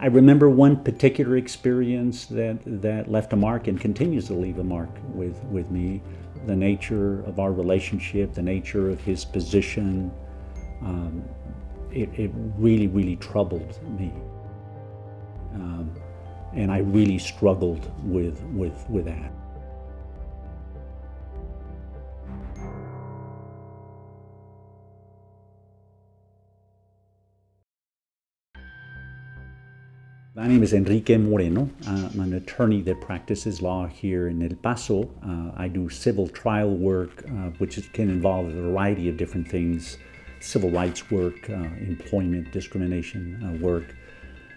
I remember one particular experience that, that left a mark and continues to leave a mark with, with me. The nature of our relationship, the nature of his position, um, it, it, really, really troubled me. Um, and I really struggled with, with, with that. My name is Enrique Moreno. I'm an attorney that practices law here in El Paso. Uh, I do civil trial work, uh, which can involve a variety of different things, civil rights work, uh, employment discrimination uh, work.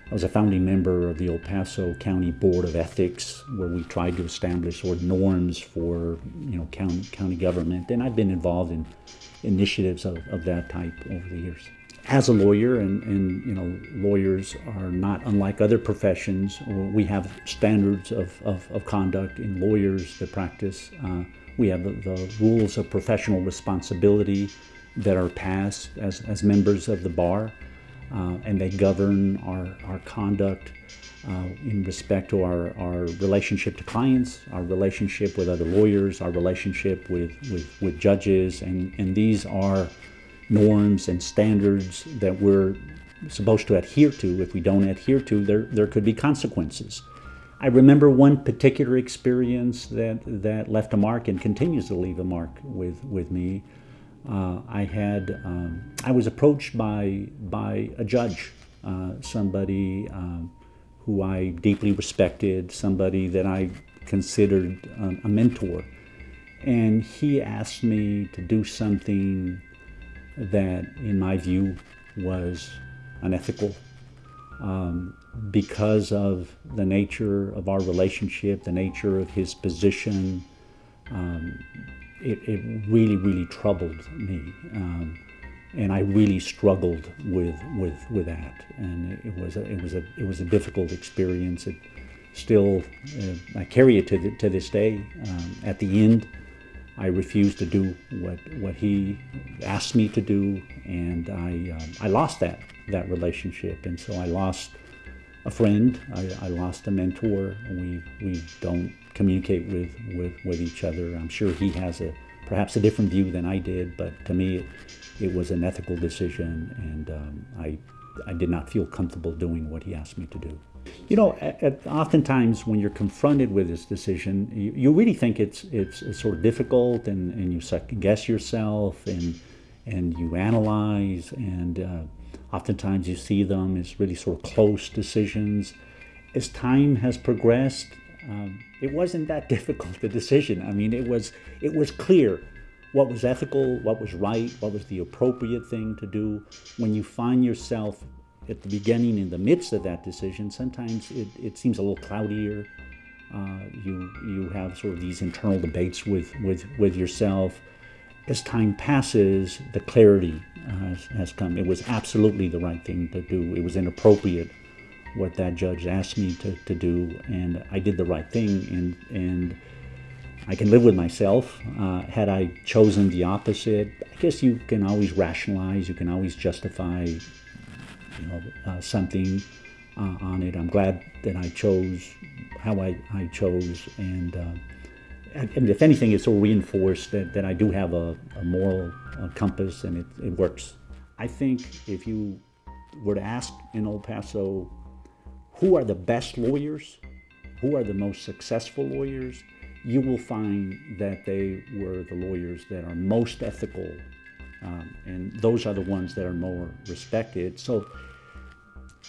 I was a founding member of the El Paso County Board of Ethics, where we tried to establish sort of norms for you know county, county government, and I've been involved in initiatives of, of that type over the years as a lawyer, and, and you know, lawyers are not unlike other professions. We have standards of, of, of conduct in lawyers that practice. Uh, we have the, the, rules of professional responsibility that are passed as, as members of the bar, uh, and they govern our, our conduct uh, in respect to our, our relationship to clients, our relationship with other lawyers, our relationship with, with, with judges, and, and these are norms and standards that we're supposed to adhere to. If we don't adhere to, there, there could be consequences. I remember one particular experience that, that left a mark and continues to leave a mark with, with me. Uh, I had, um, I was approached by, by a judge, uh, somebody um, who I deeply respected, somebody that I considered um, a mentor. And he asked me to do something that, in my view, was unethical um, because of the nature of our relationship, the nature of his position. Um, it, it, really, really troubled me. Um, and I really struggled with, with, with that. And it was a, it was a, it was a difficult experience. It still, uh, I carry it to, the, to this day. Um, at the end, I refused to do what what he asked me to do, and I um, I lost that that relationship, and so I lost a friend. I, I lost a mentor. We we don't communicate with, with with each other. I'm sure he has a perhaps a different view than I did, but to me, it, it was an ethical decision, and um, I I did not feel comfortable doing what he asked me to do. You know, at, at, oftentimes when you're confronted with this decision, you, you really think it's, it's, it's sort of difficult, and, and you second guess yourself, and and you analyze, and uh, oftentimes you see them as really sort of close decisions. As time has progressed, um, it wasn't that difficult a decision. I mean, it was it was clear what was ethical, what was right, what was the appropriate thing to do. When you find yourself at the beginning, in the midst of that decision, sometimes it, it seems a little cloudier. Uh, you you have sort of these internal debates with with with yourself. As time passes, the clarity uh, has, come. It was absolutely the right thing to do. It was inappropriate what that judge asked me to, to do, and I did the right thing. And and I can live with myself. Uh, had I chosen the opposite, I guess you can always rationalize. You can always justify you know, uh, something uh, on it. I'm glad that I chose how I, I chose, and, uh, and if anything, it's all reinforced that, that I do have a, a moral uh, compass, and it, it works. I think if you were to ask in El Paso, who are the best lawyers, who are the most successful lawyers, you will find that they were the lawyers that are most ethical um, and those are the ones that are more respected. So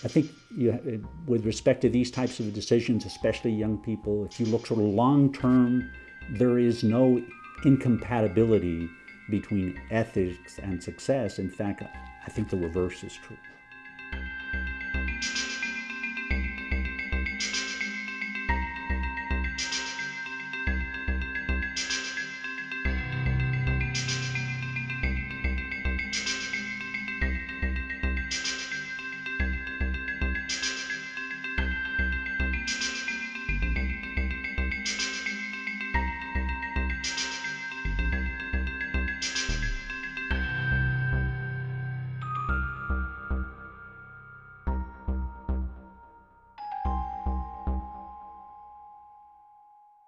I think you, with respect to these types of decisions, especially young people, if you look sort of long term, there is no incompatibility between ethics and success. In fact, I think the reverse is true.